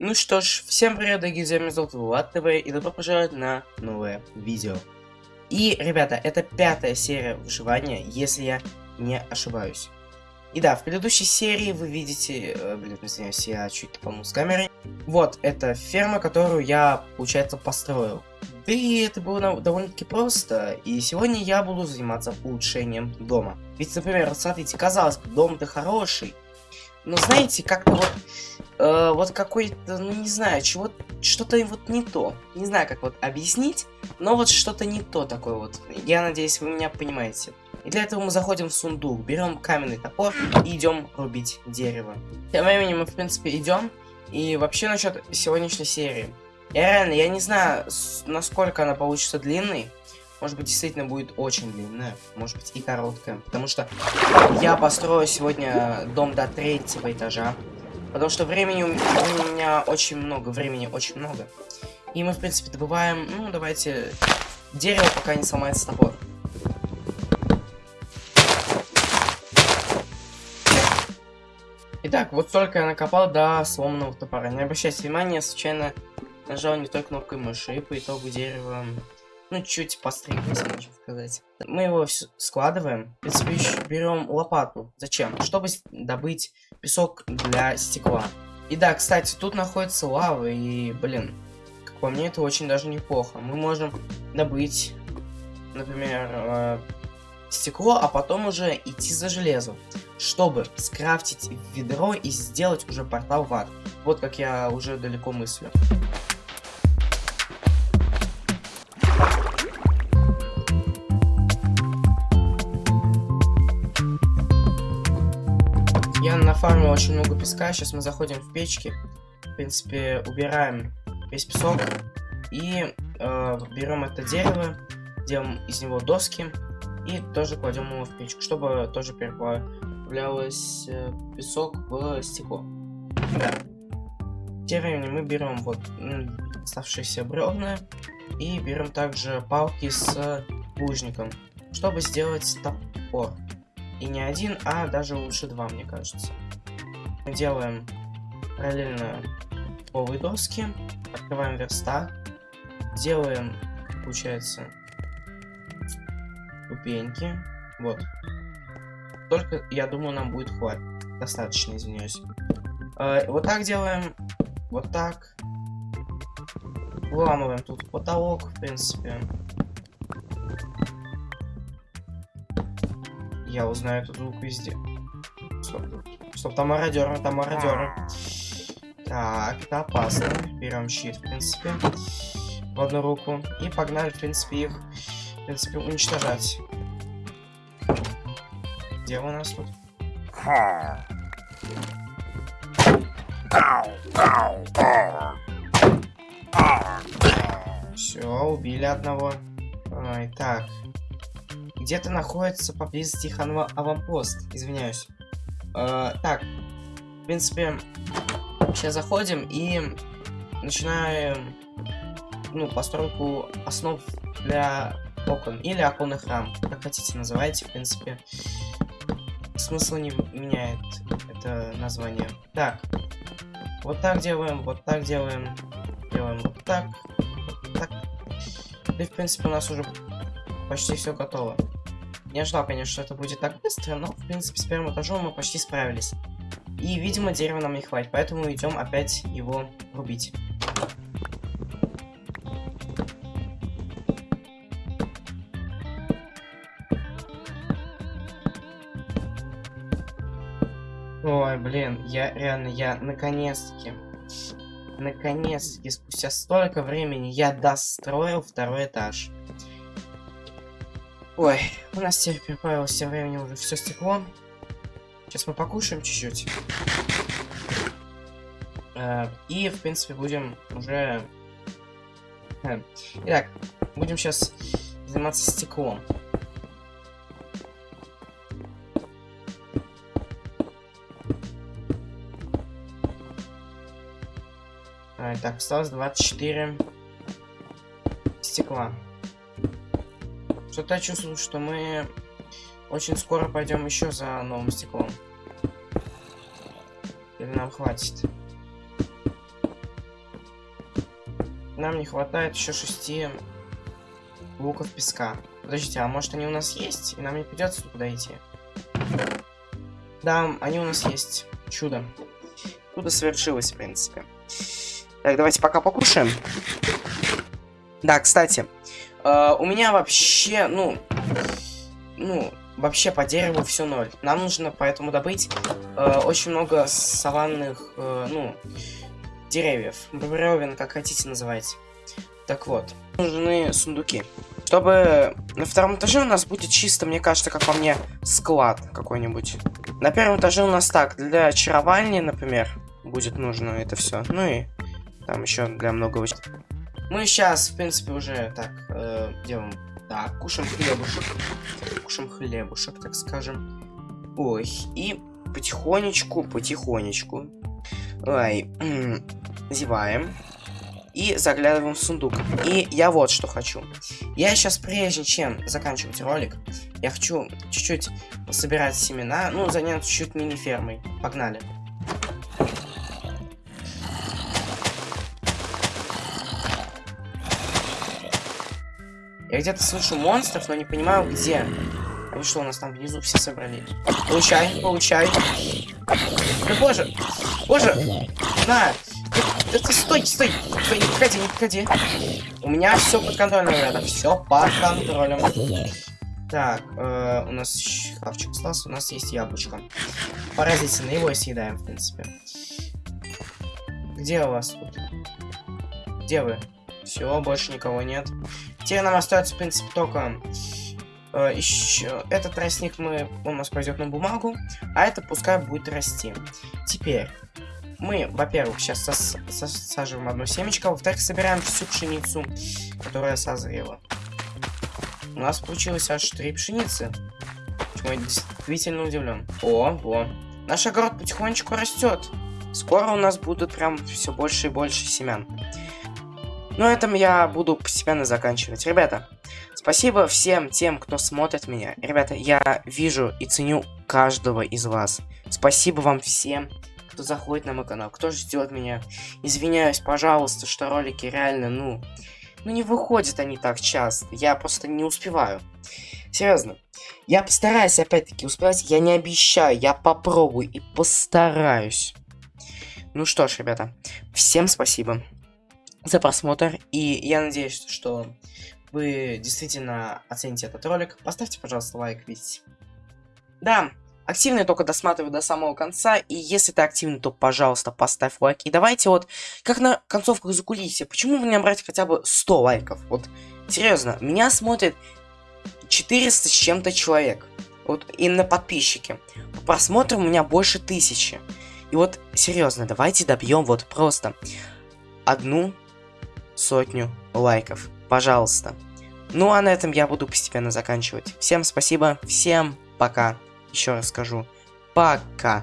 Ну что ж, всем привет, дорогие друзья, меня зовут Влад ТВ, и добро пожаловать на новое видео. И, ребята, это пятая серия выживания, если я не ошибаюсь. И да, в предыдущей серии вы видите... Э, блин, извиняюсь, я чуть топанул с камерой. Вот, это ферма, которую я, получается, построил. Да и это было довольно-таки просто, и сегодня я буду заниматься улучшением дома. Ведь, например, смотрите, казалось бы, дом-то хороший, но знаете, как-то вот э, вот какой-то, ну не знаю, чего что-то вот не то. Не знаю, как вот объяснить, но вот что-то не то такое вот. Я надеюсь, вы меня понимаете. И для этого мы заходим в сундук, берем каменный топор и идем рубить дерево. Тем временем мы, в принципе, идем. И вообще насчет сегодняшней серии. Я реально, я не знаю, насколько она получится длинной. Может быть, действительно будет очень длинная, может быть и короткая. Потому что я построю сегодня дом до третьего этажа. Потому что времени у меня очень много, времени очень много. И мы, в принципе, добываем, ну, давайте, дерево, пока не сломается топор. Итак, вот столько я накопал до сломанного топора. Не обращайте внимания, случайно нажал не той кнопкой мыши, и по итогу дерева ну, чуть постригся, можно сказать. Мы его складываем. В принципе, берем лопату. Зачем? Чтобы добыть песок для стекла. И да, кстати, тут находится лава, и, блин, как по мне, это очень даже неплохо. Мы можем добыть, например, э, стекло, а потом уже идти за железом, чтобы скрафтить ведро и сделать уже портал в ад. Вот как я уже далеко мыслю. Нафармил очень много песка. Сейчас мы заходим в печки. В принципе, убираем весь песок. И э, берем это дерево, делаем из него доски. И тоже кладем его в печку, чтобы тоже переплавлялось э, песок в стекло. Да. Тем временем мы берем вот оставшиеся бревна. И берем также палки с лужником, чтобы сделать топор. И не один, а даже лучше два, мне кажется. Делаем параллельно полые доски, открываем верстак, делаем, получается, ступеньки. Вот. Только, я думаю, нам будет хватит. Достаточно, извиняюсь. Э, вот так делаем. Вот так. Выламываем тут потолок, в принципе. Я узнаю этот звук везде. Стоп, стоп, там мародеры, там мародеры. Так, это опасно. Берем щит, в принципе, в одну руку. И погнали, в принципе, их, в принципе, уничтожать. Где у нас тут? Все, убили одного. Ой, так, где-то находится поблизости их аванпост. Извиняюсь. Э, так, в принципе, сейчас заходим и начинаем ну, постройку основ для окон или оконных рам. Как хотите называйте, в принципе. Смысл не меняет это название. Так, вот так делаем, вот так делаем, делаем вот так, вот так. И, в принципе, у нас уже почти все готово. Не ожидал, конечно, что это будет так быстро, но, в принципе, с первым этажом мы почти справились. И, видимо, дерева нам не хватит, поэтому идем опять его рубить. Ой, блин, я реально, я наконец-таки, наконец-таки, спустя столько времени я достроил второй этаж. Ой, у нас теперь прибавилось все времени уже все стекло. Сейчас мы покушаем чуть-чуть. Э, и, в принципе, будем уже... Э, итак, будем сейчас заниматься стеклом. Так, осталось 24 стекла. Что-то чувствую, что мы очень скоро пойдем еще за новым стеклом. Или нам хватит? нам не хватает еще шести блоков песка. Подождите, а может они у нас есть, и нам не придется туда идти? Да, они у нас есть. Чудо. Чудо совершилось, в принципе. Так, давайте пока покушаем. Да, кстати, э, у меня вообще, ну, ну, вообще по дереву все ноль. Нам нужно поэтому добыть э, очень много саванных, э, ну, деревьев. Бревен, как хотите называть. Так вот, нужны сундуки. Чтобы на втором этаже у нас будет чисто, мне кажется, как по мне, склад какой-нибудь. На первом этаже у нас так, для очарования, например, будет нужно это все. Ну и там еще для многого. Мы сейчас, в принципе, уже так э, делаем. Так, кушаем хлебушек. Кушаем хлебушек, так скажем. Ой, и потихонечку, потихонечку. Ой, зеваем. И заглядываем в сундук. И я вот что хочу. Я сейчас, прежде чем заканчивать ролик, я хочу чуть-чуть собирать семена, ну, заняться чуть-чуть мини-фермой. Погнали. Я где-то слышу монстров, но не понимаю, где. Они что, у нас там внизу все собрались? Получай, получай. Да боже, боже, на. Да ты стой, стой, стой, не подходи, не подходи. У меня все под контролем, ребята, все под контролем. Так, э, у нас шкафчик остался, у нас есть яблочко. Поразительно, его съедаем, в принципе. Где у вас тут? Где вы? Все, больше никого нет. Теперь нам остается, в принципе, только э, еще этот тростник мы, у нас пойдет на бумагу, а это пускай будет расти. Теперь мы, во-первых, сейчас сос сосаживаем одно семечко, во-вторых, собираем всю пшеницу, которая созрела. У нас получилось аж три пшеницы. Чему я действительно удивлен. О, во. Наш огород потихонечку растет. Скоро у нас будут прям все больше и больше семян. Но этом я буду постепенно заканчивать. Ребята, спасибо всем тем, кто смотрит меня. Ребята, я вижу и ценю каждого из вас. Спасибо вам всем, кто заходит на мой канал, кто ждет меня. Извиняюсь, пожалуйста, что ролики реально, ну... Ну не выходят они так часто. Я просто не успеваю. Серьезно. Я постараюсь опять-таки успевать. Я не обещаю. Я попробую и постараюсь. Ну что ж, ребята. Всем спасибо за просмотр. И я надеюсь, что вы действительно оцените этот ролик. Поставьте, пожалуйста, лайк, ведь... Да, активный только досматривай до самого конца. И если ты активный, то, пожалуйста, поставь лайк. И давайте вот, как на концовках за кулисья, почему бы не набрать хотя бы 100 лайков? Вот, серьезно, меня смотрит 400 с чем-то человек. Вот именно подписчики. По просмотрам у меня больше тысячи. И вот, серьезно, давайте добьем вот просто одну сотню лайков. Пожалуйста. Ну а на этом я буду постепенно заканчивать. Всем спасибо, всем пока. Еще раз скажу. Пока.